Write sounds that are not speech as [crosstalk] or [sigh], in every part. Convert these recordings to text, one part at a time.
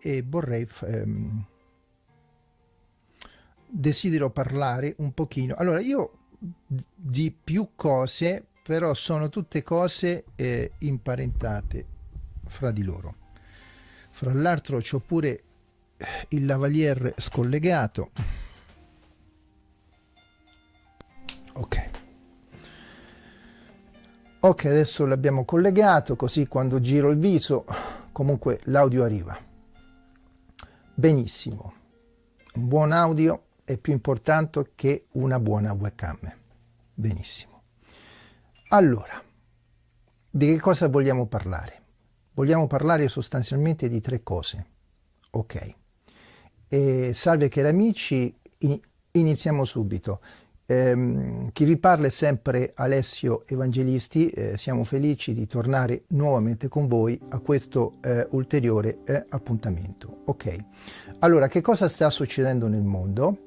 e, vorrei... Ehm, desidero parlare un pochino. Allora, io di più cose, però sono tutte cose eh, imparentate fra di loro. Fra l'altro c'ho pure il lavalier scollegato. Ok. Ok, adesso l'abbiamo collegato, così quando giro il viso comunque l'audio arriva. Benissimo. Un buon audio è più importante che una buona webcam. Benissimo. Allora, di che cosa vogliamo parlare? Vogliamo parlare sostanzialmente di tre cose. Ok. E salve cari amici, in, iniziamo subito. Eh, chi vi parla è sempre Alessio Evangelisti, eh, siamo felici di tornare nuovamente con voi a questo eh, ulteriore eh, appuntamento. Ok, allora che cosa sta succedendo nel mondo?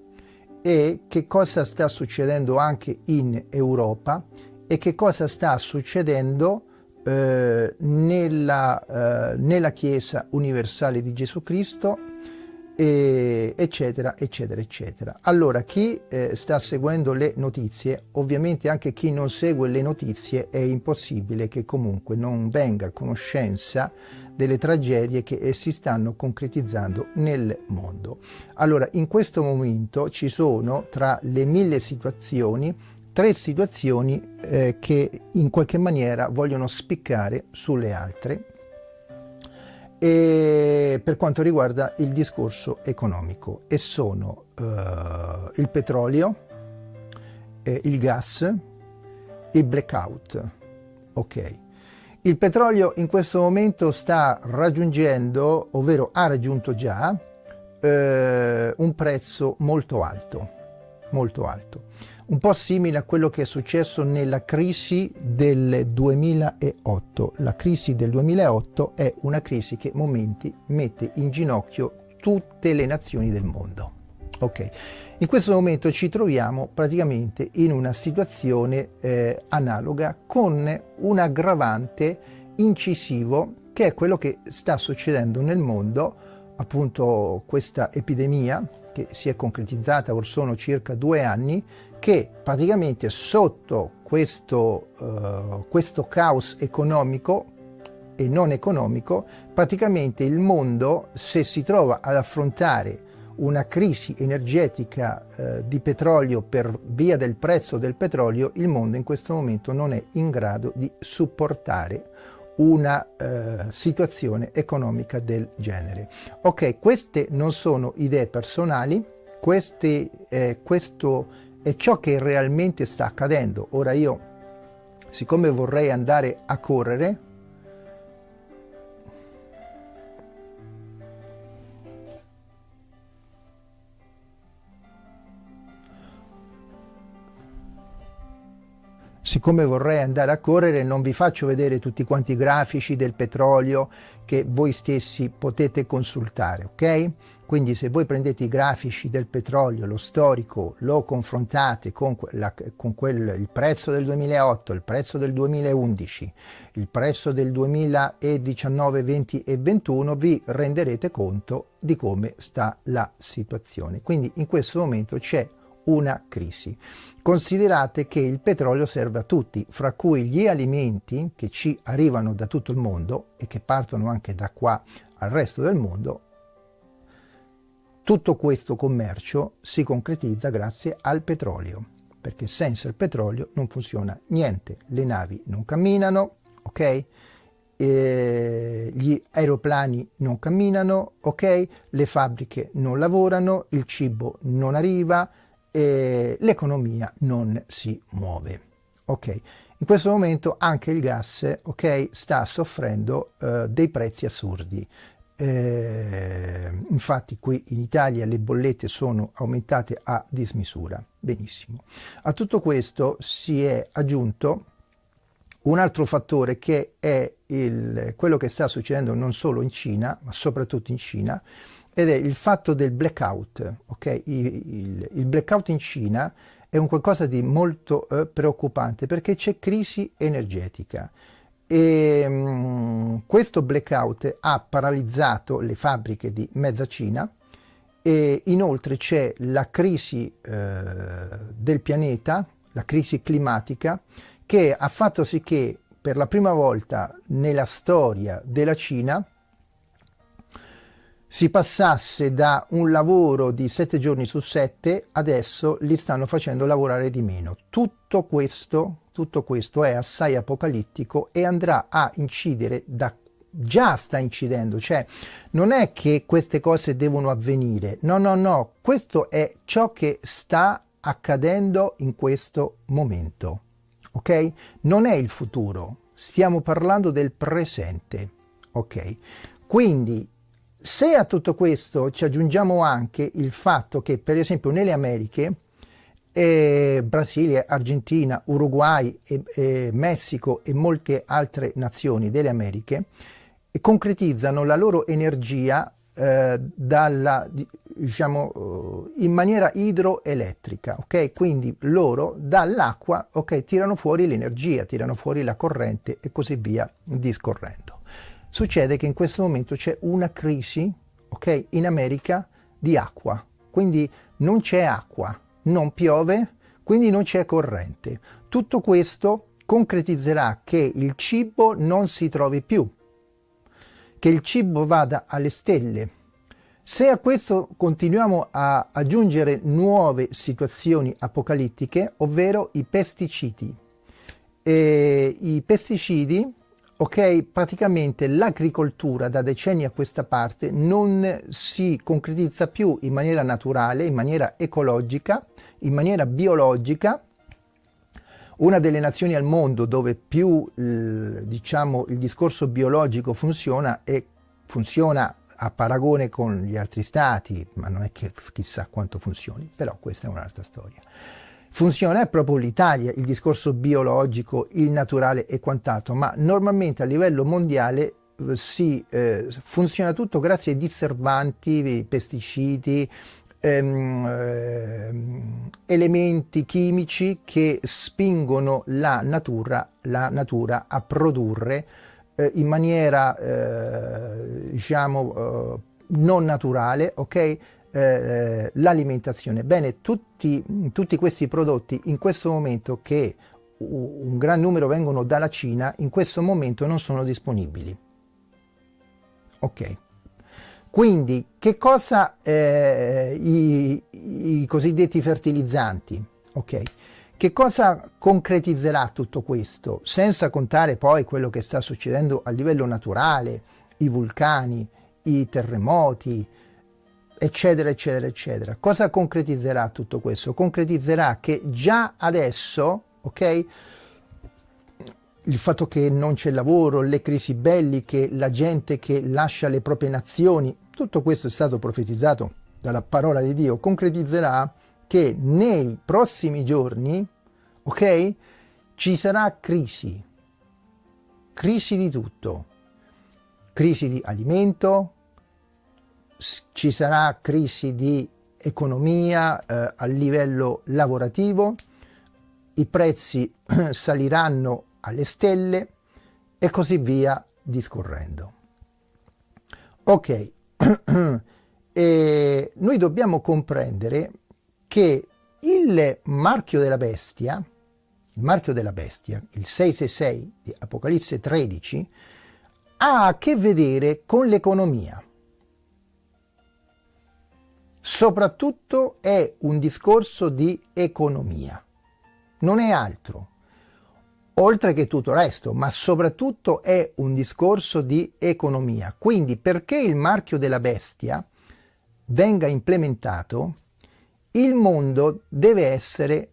E che cosa sta succedendo anche in Europa? E che cosa sta succedendo eh, nella, eh, nella Chiesa universale di Gesù Cristo e, eccetera, eccetera, eccetera. Allora, chi eh, sta seguendo le notizie, ovviamente anche chi non segue le notizie, è impossibile che comunque non venga a conoscenza delle tragedie che eh, si stanno concretizzando nel mondo. Allora, in questo momento ci sono tra le mille situazioni tre situazioni eh, che in qualche maniera vogliono spiccare sulle altre e per quanto riguarda il discorso economico e sono uh, il petrolio, eh, il gas, il blackout. Ok. Il petrolio in questo momento sta raggiungendo, ovvero ha raggiunto già, eh, un prezzo molto alto, molto alto un po' simile a quello che è successo nella crisi del 2008. La crisi del 2008 è una crisi che momenti mette in ginocchio tutte le nazioni del mondo. Ok, in questo momento ci troviamo praticamente in una situazione eh, analoga con un aggravante incisivo che è quello che sta succedendo nel mondo, appunto questa epidemia che si è concretizzata or sono circa due anni, che praticamente sotto questo, uh, questo caos economico e non economico, praticamente il mondo, se si trova ad affrontare una crisi energetica eh, di petrolio per via del prezzo del petrolio, il mondo in questo momento non è in grado di supportare una eh, situazione economica del genere. Ok, queste non sono idee personali, queste, eh, questo è ciò che realmente sta accadendo. Ora io, siccome vorrei andare a correre, siccome vorrei andare a correre non vi faccio vedere tutti quanti i grafici del petrolio che voi stessi potete consultare, ok? Quindi se voi prendete i grafici del petrolio, lo storico, lo confrontate con, la, con quel, il prezzo del 2008, il prezzo del 2011, il prezzo del 2019, 20 e 21, vi renderete conto di come sta la situazione. Quindi in questo momento c'è una crisi. Considerate che il petrolio serve a tutti, fra cui gli alimenti che ci arrivano da tutto il mondo e che partono anche da qua al resto del mondo, tutto questo commercio si concretizza grazie al petrolio, perché senza il petrolio non funziona niente, le navi non camminano, ok? E gli aeroplani non camminano, ok? Le fabbriche non lavorano, il cibo non arriva, l'economia non si muove. Ok, in questo momento anche il gas okay, sta soffrendo uh, dei prezzi assurdi. Eh, infatti qui in Italia le bollette sono aumentate a dismisura. Benissimo. A tutto questo si è aggiunto un altro fattore che è il, quello che sta succedendo non solo in Cina, ma soprattutto in Cina, ed è il fatto del blackout. Okay? Il, il, il blackout in Cina è un qualcosa di molto eh, preoccupante perché c'è crisi energetica e um, questo blackout ha paralizzato le fabbriche di mezza Cina e inoltre c'è la crisi eh, del pianeta, la crisi climatica, che ha fatto sì che per la prima volta nella storia della Cina si passasse da un lavoro di sette giorni su sette, adesso li stanno facendo lavorare di meno. Tutto questo, tutto questo è assai apocalittico e andrà a incidere da già sta incidendo, cioè non è che queste cose devono avvenire, no, no, no, questo è ciò che sta accadendo in questo momento, ok? Non è il futuro, stiamo parlando del presente, ok? Quindi se a tutto questo ci aggiungiamo anche il fatto che per esempio nelle Americhe eh, Brasile, Argentina, Uruguay, e, e Messico e molte altre nazioni delle Americhe concretizzano la loro energia eh, dalla, diciamo, eh, in maniera idroelettrica, ok? Quindi loro dall'acqua, ok, tirano fuori l'energia, tirano fuori la corrente e così via discorrendo. Succede che in questo momento c'è una crisi, ok, in America di acqua, quindi non c'è acqua, non piove, quindi non c'è corrente. Tutto questo concretizzerà che il cibo non si trovi più, che il cibo vada alle stelle. Se a questo continuiamo a aggiungere nuove situazioni apocalittiche, ovvero i pesticidi. E I pesticidi ok? Praticamente l'agricoltura da decenni a questa parte non si concretizza più in maniera naturale, in maniera ecologica, in maniera biologica. Una delle nazioni al mondo dove più diciamo, il discorso biologico funziona e funziona a paragone con gli altri stati, ma non è che chissà quanto funzioni, però questa è un'altra storia funziona è proprio l'Italia, il discorso biologico, il naturale e quant'altro, ma normalmente a livello mondiale eh, si eh, funziona tutto grazie ai disservanti, pesticidi, ehm, eh, elementi chimici che spingono la natura, la natura a produrre eh, in maniera eh, diciamo eh, non naturale, ok? Eh, l'alimentazione. Bene, tutti, tutti questi prodotti in questo momento che un gran numero vengono dalla Cina, in questo momento non sono disponibili. Ok. Quindi, che cosa eh, i, i, cosiddetti fertilizzanti? Ok. Che cosa concretizzerà tutto questo? Senza contare poi quello che sta succedendo a livello naturale, i vulcani, i terremoti, eccetera, eccetera, eccetera. Cosa concretizzerà tutto questo? Concretizzerà che già adesso, ok, il fatto che non c'è lavoro, le crisi belliche, la gente che lascia le proprie nazioni, tutto questo è stato profetizzato dalla parola di Dio, concretizzerà che nei prossimi giorni, ok, ci sarà crisi, crisi di tutto, crisi di alimento, ci sarà crisi di economia eh, a livello lavorativo, i prezzi [clears throat] saliranno alle stelle e così via discorrendo. Ok, [clears throat] e noi dobbiamo comprendere che il marchio della bestia, il marchio della bestia, il 666 di Apocalisse 13, ha a che vedere con l'economia soprattutto è un discorso di economia, non è altro, oltre che tutto il resto, ma soprattutto è un discorso di economia. Quindi perché il marchio della bestia venga implementato, il mondo deve essere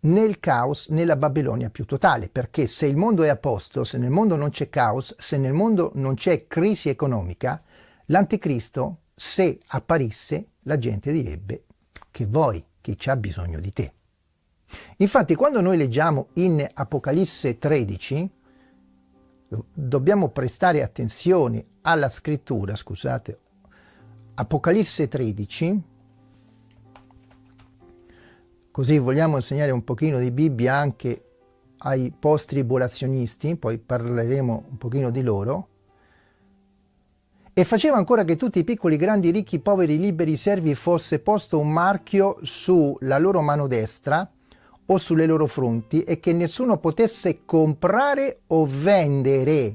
nel caos, nella Babilonia più totale, perché se il mondo è a posto, se nel mondo non c'è caos, se nel mondo non c'è crisi economica, l'anticristo, se apparisse, la gente direbbe che vuoi, che c'ha bisogno di te. Infatti quando noi leggiamo in Apocalisse 13, dobbiamo prestare attenzione alla scrittura, scusate, Apocalisse 13, così vogliamo insegnare un pochino di Bibbia anche ai post-tribolazionisti, poi parleremo un pochino di loro, e faceva ancora che tutti i piccoli, grandi, ricchi, poveri, liberi, servi fosse posto un marchio sulla loro mano destra o sulle loro fronti e che nessuno potesse comprare o vendere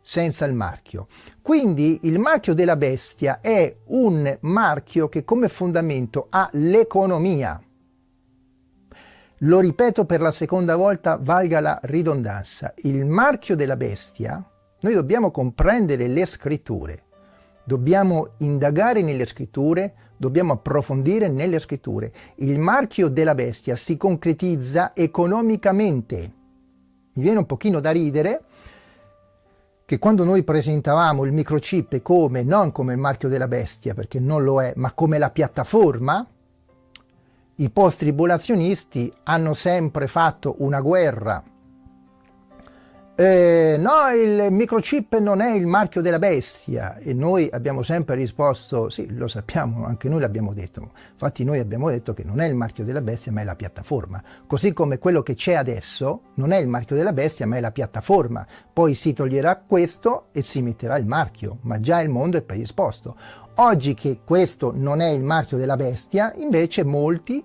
senza il marchio. Quindi il marchio della bestia è un marchio che come fondamento ha l'economia. Lo ripeto per la seconda volta, valga la ridondanza. Il marchio della bestia noi dobbiamo comprendere le scritture, dobbiamo indagare nelle scritture, dobbiamo approfondire nelle scritture. Il marchio della bestia si concretizza economicamente. Mi viene un pochino da ridere che quando noi presentavamo il microchip come, non come il marchio della bestia, perché non lo è, ma come la piattaforma, i post-tribolazionisti hanno sempre fatto una guerra eh, no, il microchip non è il marchio della bestia e noi abbiamo sempre risposto, sì, lo sappiamo, anche noi l'abbiamo detto, infatti noi abbiamo detto che non è il marchio della bestia ma è la piattaforma, così come quello che c'è adesso non è il marchio della bestia ma è la piattaforma, poi si toglierà questo e si metterà il marchio, ma già il mondo è predisposto. Oggi che questo non è il marchio della bestia, invece molti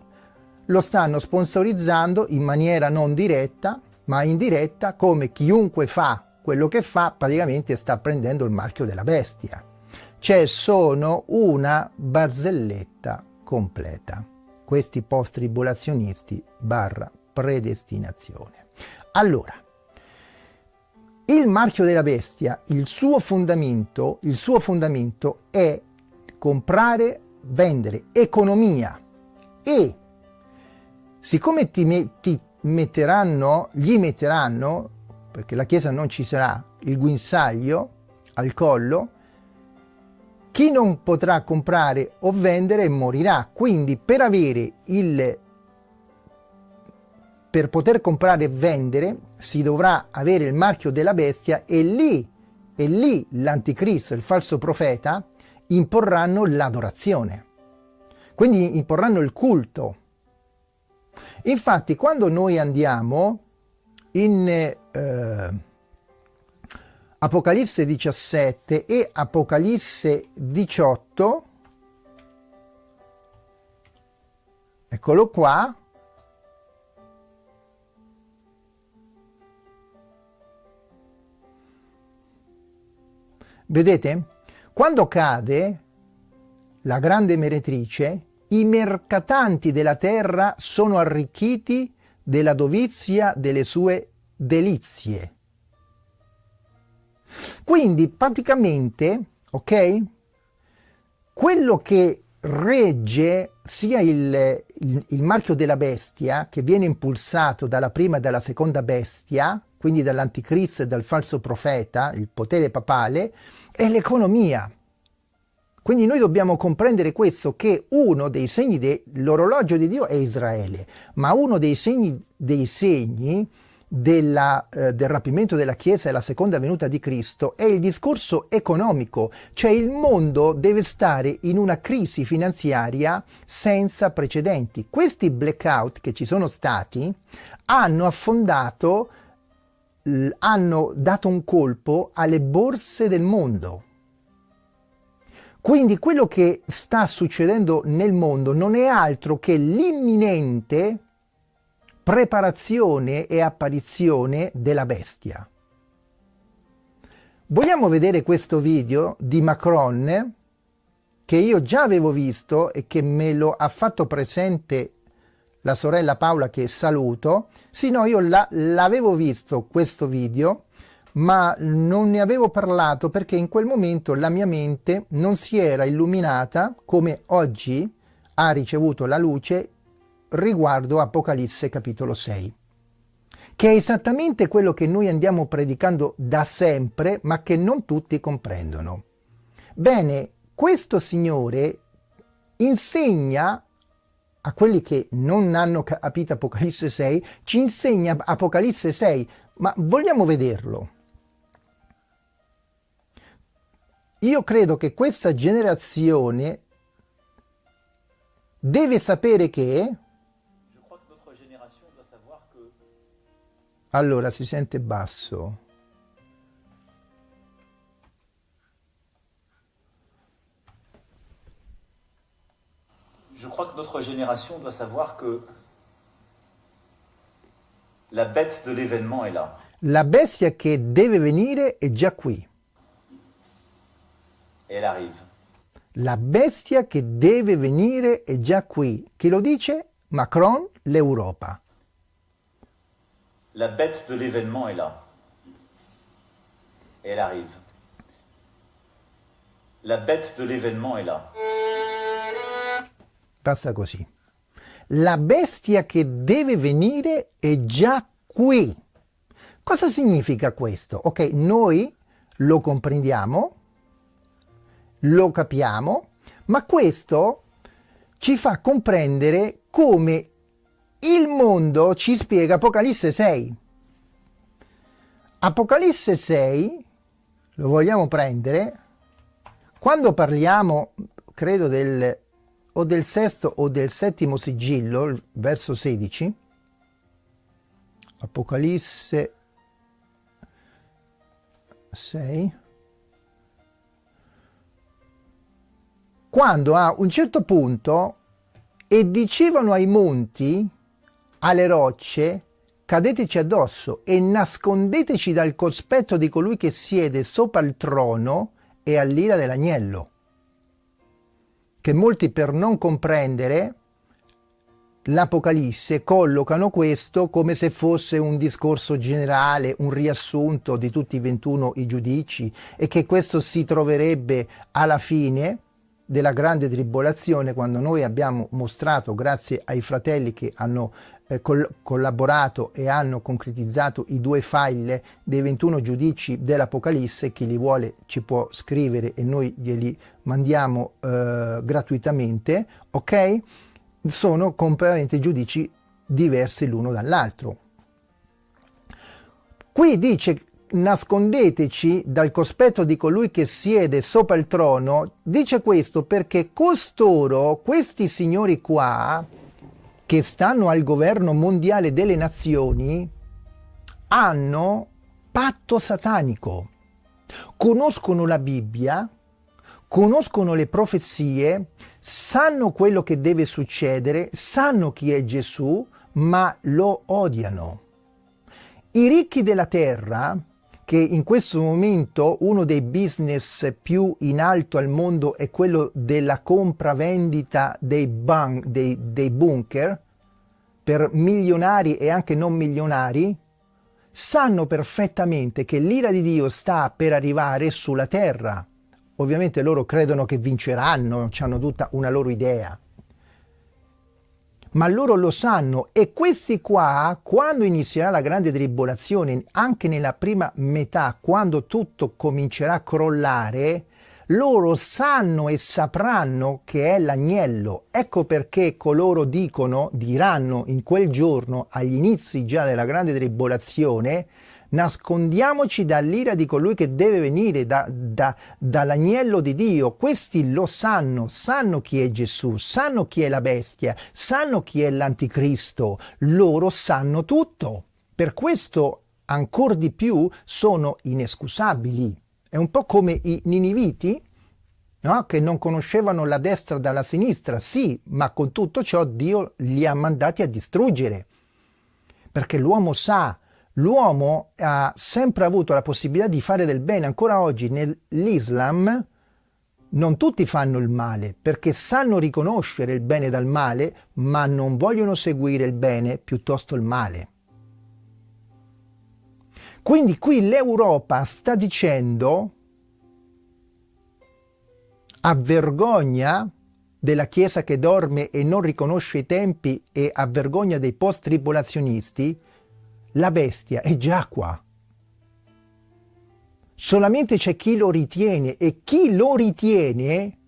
lo stanno sponsorizzando in maniera non diretta ma in diretta come chiunque fa quello che fa praticamente sta prendendo il marchio della bestia. Cioè sono una barzelletta completa. Questi post-tribolazionisti barra predestinazione. Allora, il marchio della bestia, il suo fondamento, il suo fondamento è comprare, vendere, economia e siccome ti, ti metteranno, gli metteranno, perché la Chiesa non ci sarà, il guinzaglio al collo, chi non potrà comprare o vendere morirà. Quindi per avere il per poter comprare e vendere si dovrà avere il marchio della bestia e lì, e lì l'anticristo, il falso profeta, imporranno l'adorazione. Quindi imporranno il culto Infatti quando noi andiamo in eh, Apocalisse 17 e Apocalisse 18, eccolo qua, vedete? Quando cade la grande meretrice, i mercatanti della terra sono arricchiti della dovizia delle sue delizie. Quindi praticamente, ok, quello che regge sia il, il, il, marchio della bestia che viene impulsato dalla prima e dalla seconda bestia, quindi dall'anticristo e dal falso profeta, il potere papale, è l'economia. Quindi noi dobbiamo comprendere questo, che uno dei segni dell'orologio di Dio è Israele, ma uno dei segni, dei segni della, eh, del rapimento della Chiesa e la seconda venuta di Cristo è il discorso economico, cioè il mondo deve stare in una crisi finanziaria senza precedenti. Questi blackout che ci sono stati hanno affondato, hanno dato un colpo alle borse del mondo quindi quello che sta succedendo nel mondo non è altro che l'imminente preparazione e apparizione della bestia. Vogliamo vedere questo video di Macron che io già avevo visto e che me lo ha fatto presente la sorella Paola che saluto. Sì, no, io l'avevo visto questo video ma non ne avevo parlato perché in quel momento la mia mente non si era illuminata come oggi ha ricevuto la luce riguardo Apocalisse capitolo 6 che è esattamente quello che noi andiamo predicando da sempre ma che non tutti comprendono. Bene, questo Signore insegna a quelli che non hanno capito Apocalisse 6, ci insegna Apocalisse 6, ma vogliamo vederlo. Io credo che questa generazione deve sapere che Allora, si sente basso. Je crois que notre génération doit savoir que la bête de l'événement est là. La bestia che deve venire è già qui. Et elle arrive. La bestia che deve venire è già qui. Chi lo dice? Macron, l'Europa. La bête de l'événement est là. Et elle arrive. La bête de l'événement est là. Basta così. La bestia che deve venire è già qui. Cosa significa questo? Ok, noi lo comprendiamo, lo capiamo, ma questo ci fa comprendere come il mondo ci spiega Apocalisse 6. Apocalisse 6, lo vogliamo prendere, quando parliamo, credo, del, o del sesto o del settimo sigillo, verso 16, Apocalisse 6, quando a un certo punto e dicevano ai monti, alle rocce, cadeteci addosso e nascondeteci dal cospetto di colui che siede sopra il trono e all'ira dell'agnello. Che molti per non comprendere l'Apocalisse collocano questo come se fosse un discorso generale, un riassunto di tutti i 21 i giudici e che questo si troverebbe alla fine della grande tribolazione quando noi abbiamo mostrato grazie ai fratelli che hanno eh, col collaborato e hanno concretizzato i due file dei 21 giudici dell'Apocalisse chi li vuole ci può scrivere e noi glieli mandiamo eh, gratuitamente ok sono completamente giudici diversi l'uno dall'altro. Qui dice nascondeteci dal cospetto di colui che siede sopra il trono, dice questo perché costoro, questi signori qua, che stanno al governo mondiale delle nazioni, hanno patto satanico, conoscono la Bibbia, conoscono le profezie, sanno quello che deve succedere, sanno chi è Gesù, ma lo odiano. I ricchi della terra, che in questo momento uno dei business più in alto al mondo è quello della compravendita dei, bun dei, dei bunker, per milionari e anche non milionari, sanno perfettamente che l'ira di Dio sta per arrivare sulla terra ovviamente loro credono che vinceranno, hanno tutta una loro idea. Ma loro lo sanno e questi qua, quando inizierà la grande tribolazione, anche nella prima metà, quando tutto comincerà a crollare, loro sanno e sapranno che è l'agnello. Ecco perché coloro dicono, diranno in quel giorno, agli inizi già della grande tribolazione, nascondiamoci dall'ira di colui che deve venire da, da, dall'agnello di Dio. Questi lo sanno, sanno chi è Gesù, sanno chi è la bestia, sanno chi è l'anticristo, loro sanno tutto. Per questo ancora di più sono inescusabili. È un po' come i niniviti, no? che non conoscevano la destra dalla sinistra, sì, ma con tutto ciò Dio li ha mandati a distruggere. Perché l'uomo sa l'uomo ha sempre avuto la possibilità di fare del bene, ancora oggi nell'Islam non tutti fanno il male perché sanno riconoscere il bene dal male, ma non vogliono seguire il bene piuttosto il male. Quindi qui l'Europa sta dicendo a vergogna della Chiesa che dorme e non riconosce i tempi e a vergogna dei post-tribolazionisti, la bestia è già qua. Solamente c'è chi lo ritiene e chi lo ritiene,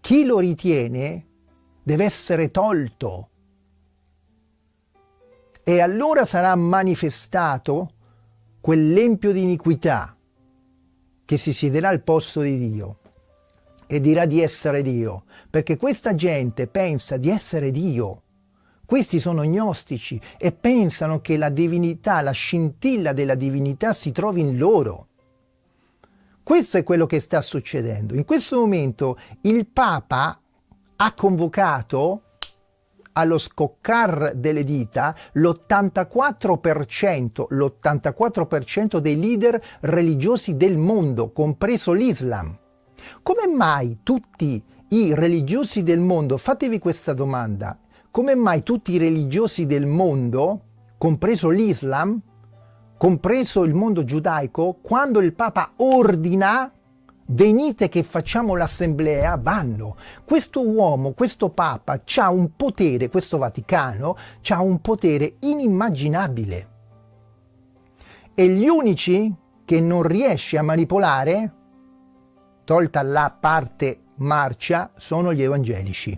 chi lo ritiene deve essere tolto. E allora sarà manifestato quell'empio di iniquità che si siederà al posto di Dio e dirà di essere Dio, perché questa gente pensa di essere Dio, Questi sono gnostici e pensano che la divinità, la scintilla della divinità si trovi in loro. Questo è quello che sta succedendo. In questo momento il Papa ha convocato allo scoccar delle dita l'84%, l'84% dei leader religiosi del mondo, compreso l'Islam. Come mai tutti i religiosi del mondo, fatevi questa domanda, come mai tutti i religiosi del mondo, compreso l'Islam, compreso il mondo giudaico, quando il Papa ordina venite che facciamo l'assemblea, vanno. Questo uomo, questo Papa, ha un potere, questo Vaticano, ha un potere inimmaginabile. E gli unici che non riesce a manipolare, tolta la parte marcia, sono gli evangelici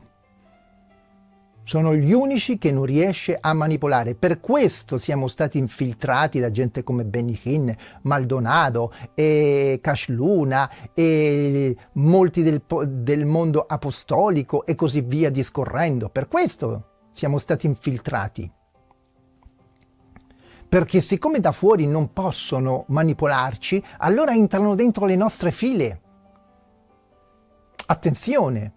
sono gli unici che non riesce a manipolare. Per questo siamo stati infiltrati da gente come Benny Hinn, Maldonado, e Cash Luna, e molti del, del mondo apostolico e così via discorrendo. Per questo siamo stati infiltrati. Perché siccome da fuori non possono manipolarci, allora entrano dentro le nostre file. Attenzione!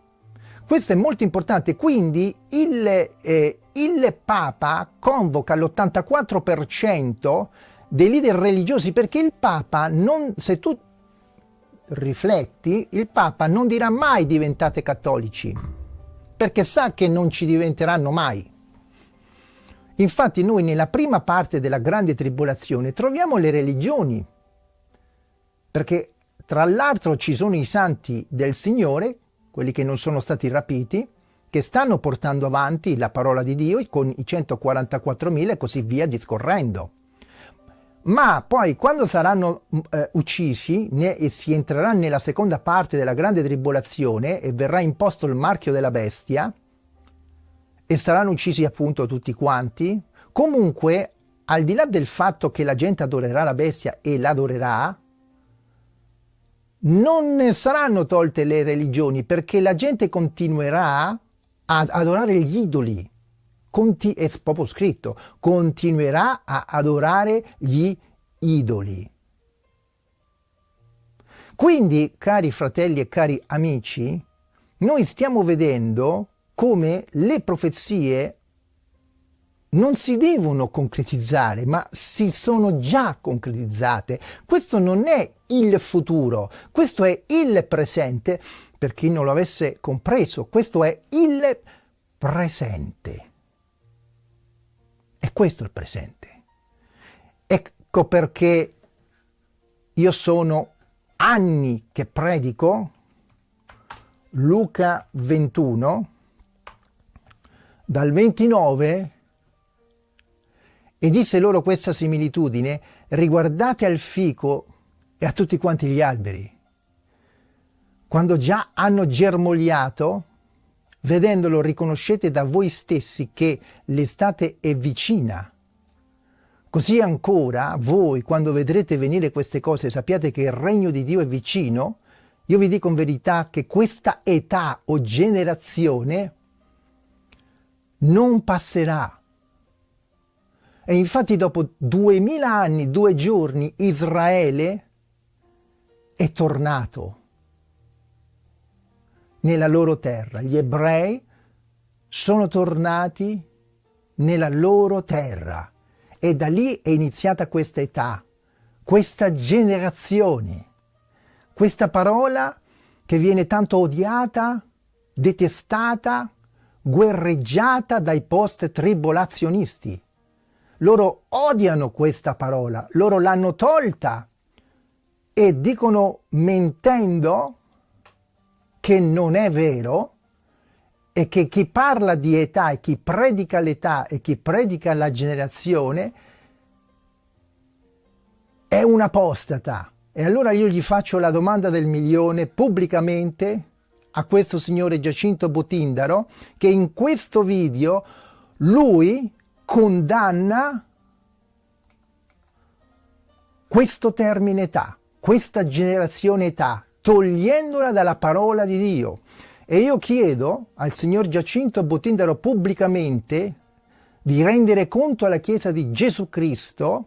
Questo è molto importante, quindi il, eh, il Papa convoca l'84% dei leader religiosi perché il Papa, non, se tu rifletti, il Papa non dirà mai diventate cattolici, perché sa che non ci diventeranno mai. Infatti noi nella prima parte della grande tribolazione troviamo le religioni, perché tra l'altro ci sono i santi del Signore quelli che non sono stati rapiti, che stanno portando avanti la parola di Dio con i 144.000 e così via discorrendo. Ma poi quando saranno mm, eh, uccisi ne, e si entrerà nella seconda parte della grande tribolazione e verrà imposto il marchio della bestia e saranno uccisi appunto tutti quanti, comunque al di là del fatto che la gente adorerà la bestia e l'adorerà, non saranno tolte le religioni perché la gente continuerà ad adorare gli idoli. Conti è proprio scritto, continuerà a adorare gli idoli. Quindi, cari fratelli e cari amici, noi stiamo vedendo come le profezie non si devono concretizzare, ma si sono già concretizzate. Questo non è il futuro, questo è il presente. Per chi non lo avesse compreso, questo è il presente. E questo è il presente. Ecco perché io sono anni che predico Luca 21, dal 29 e disse loro questa similitudine, riguardate al fico e a tutti quanti gli alberi. Quando già hanno germogliato, vedendolo riconoscete da voi stessi che l'estate è vicina. Così ancora voi, quando vedrete venire queste cose, sappiate che il regno di Dio è vicino, io vi dico in verità che questa età o generazione non passerà e infatti dopo duemila anni, due giorni, Israele è tornato nella loro terra. Gli ebrei sono tornati nella loro terra e da lì è iniziata questa età, questa generazione, questa parola che viene tanto odiata, detestata, guerreggiata dai post-tribolazionisti loro odiano questa parola, loro l'hanno tolta e dicono mentendo che non è vero e che chi parla di età e chi predica l'età e chi predica la generazione è un apostata. E allora io gli faccio la domanda del milione pubblicamente a questo signore Giacinto Botindaro che in questo video lui condanna questo termine età, questa generazione età, togliendola dalla parola di Dio. E io chiedo al signor Giacinto Botindaro pubblicamente di rendere conto alla Chiesa di Gesù Cristo,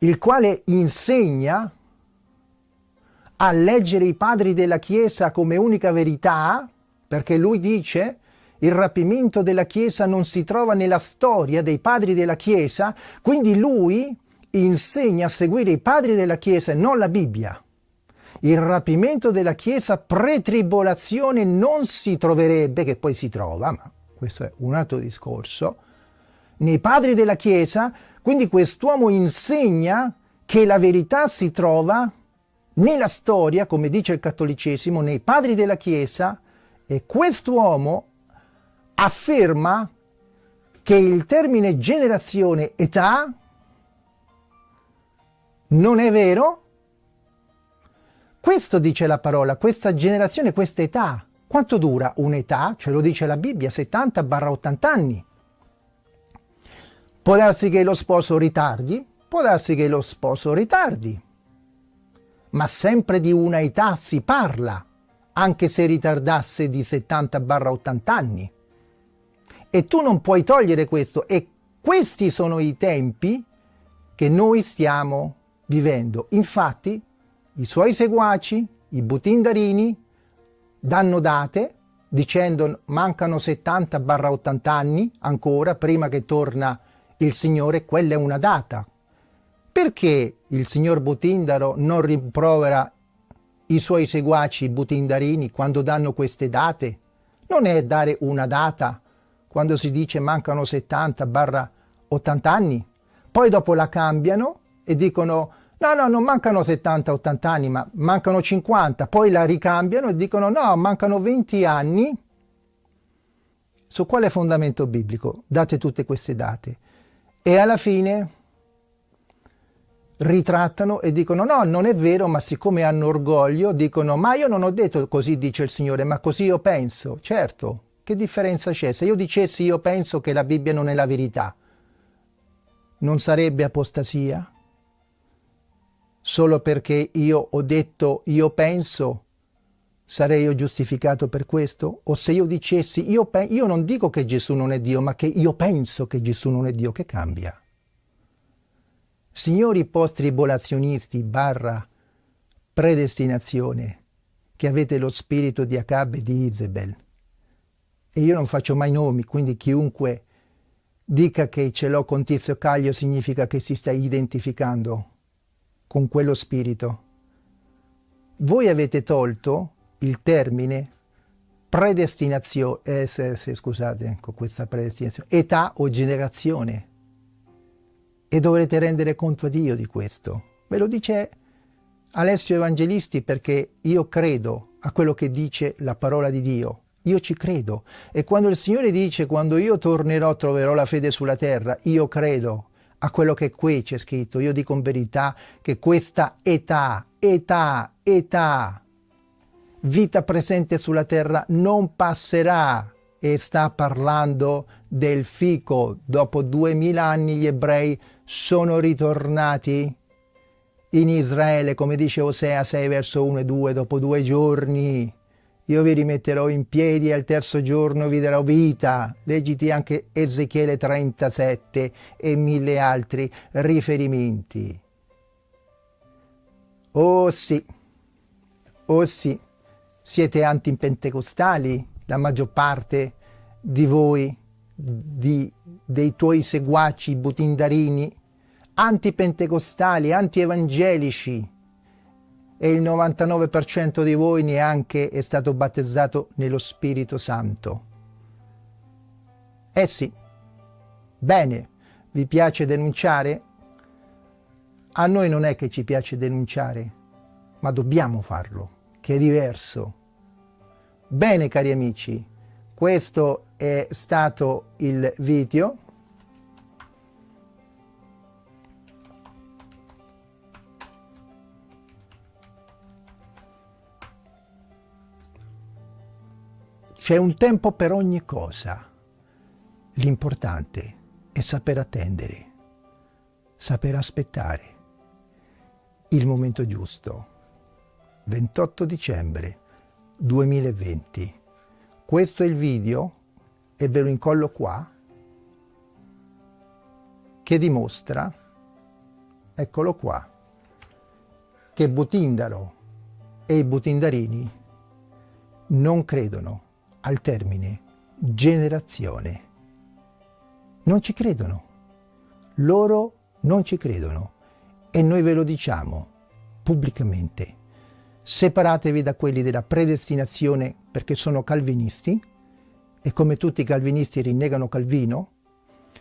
il quale insegna a leggere i padri della Chiesa come unica verità, perché lui dice il rapimento della Chiesa non si trova nella storia dei padri della Chiesa, quindi lui insegna a seguire i padri della Chiesa e non la Bibbia. Il rapimento della Chiesa pre-tribolazione non si troverebbe, che poi si trova, ma questo è un altro discorso, nei padri della Chiesa, quindi quest'uomo insegna che la verità si trova nella storia, come dice il cattolicesimo, nei padri della Chiesa, e quest'uomo afferma che il termine generazione età non è vero? Questo dice la parola, questa generazione, questa età. Quanto dura un'età? Ce lo dice la Bibbia, 70-80 anni. Può darsi che lo sposo ritardi, può darsi che lo sposo ritardi, ma sempre di una età si parla, anche se ritardasse di 70-80 anni. E tu non puoi togliere questo, e questi sono i tempi che noi stiamo vivendo. Infatti, i suoi seguaci, i butindarini, danno date dicendo mancano 70-80 anni ancora prima che torna il Signore, quella è una data. Perché il signor Butindaro non rimprovera i suoi seguaci butindarini quando danno queste date? Non è dare una data quando si dice mancano 70-80 anni, poi dopo la cambiano e dicono no, no, non mancano 70-80 anni, ma mancano 50, poi la ricambiano e dicono no, mancano 20 anni. Su quale fondamento biblico date tutte queste date? E alla fine ritrattano e dicono no, non è vero, ma siccome hanno orgoglio dicono ma io non ho detto così dice il Signore, ma così io penso. Certo, che differenza c'è? Se io dicessi io penso che la Bibbia non è la verità, non sarebbe apostasia? Solo perché io ho detto io penso, sarei io giustificato per questo? O se io dicessi io, io non dico che Gesù non è Dio, ma che io penso che Gesù non è Dio, che cambia? Signori post-tribolazionisti barra predestinazione, che avete lo spirito di Acab e di Isabel, e io non faccio mai nomi, quindi chiunque dica che ce l'ho con Tizio Caglio significa che si sta identificando con quello spirito. Voi avete tolto il termine predestinazione, eh, se, se, scusate, con questa predestinazione, età o generazione. E dovrete rendere conto a Dio di questo. Ve lo dice Alessio Evangelisti perché io credo a quello che dice la parola di Dio io ci credo. E quando il Signore dice, quando io tornerò troverò la fede sulla terra, io credo a quello che qui c'è scritto. Io dico in verità che questa età, età, età, vita presente sulla terra non passerà e sta parlando del fico. Dopo duemila anni gli ebrei sono ritornati in Israele, come dice Osea 6 verso 1 e 2, dopo due giorni io vi rimetterò in piedi e al terzo giorno vi darò vita. Leggiti anche Ezechiele 37 e mille altri riferimenti. Oh sì, oh sì, siete antipentecostali, la maggior parte di voi, di, dei tuoi seguaci butindarini, antipentecostali, antievangelici, e il 99% di voi neanche è stato battezzato nello Spirito Santo. Eh sì, bene, vi piace denunciare? A noi non è che ci piace denunciare, ma dobbiamo farlo, che è diverso. Bene cari amici, questo è stato il video C'è un tempo per ogni cosa. L'importante è saper attendere, saper aspettare il momento giusto. 28 dicembre 2020. Questo è il video e ve lo incollo qua che dimostra, eccolo qua, che Butindaro e i butindarini non credono al termine generazione. Non ci credono. Loro non ci credono. E noi ve lo diciamo pubblicamente. Separatevi da quelli della predestinazione perché sono calvinisti e come tutti i calvinisti rinnegano Calvino.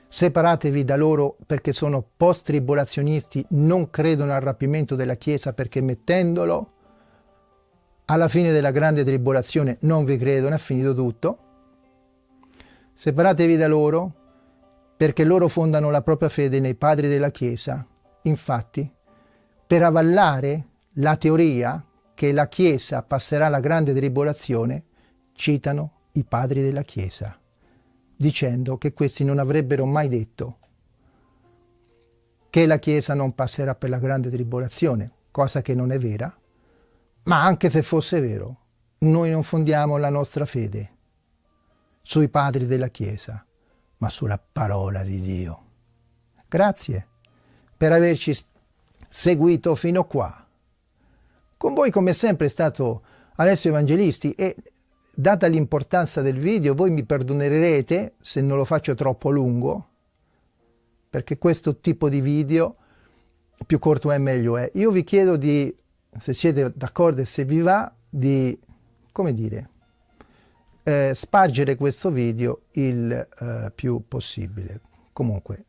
Separatevi da loro perché sono post-tribolazionisti, non credono al rapimento della Chiesa perché mettendolo alla fine della grande tribolazione non vi credono, è finito tutto. Separatevi da loro perché loro fondano la propria fede nei padri della Chiesa. Infatti, per avallare la teoria che la Chiesa passerà la grande tribolazione, citano i padri della Chiesa, dicendo che questi non avrebbero mai detto che la Chiesa non passerà per la grande tribolazione, cosa che non è vera, ma anche se fosse vero, noi non fondiamo la nostra fede sui padri della Chiesa, ma sulla parola di Dio. Grazie per averci seguito fino qua. Con voi come sempre è stato Alessio Evangelisti e data l'importanza del video voi mi perdonerete se non lo faccio troppo lungo perché questo tipo di video più corto è meglio è. Io vi chiedo di se siete d'accordo e se vi va, di, come dire, eh, spargere questo video il eh, più possibile. Comunque,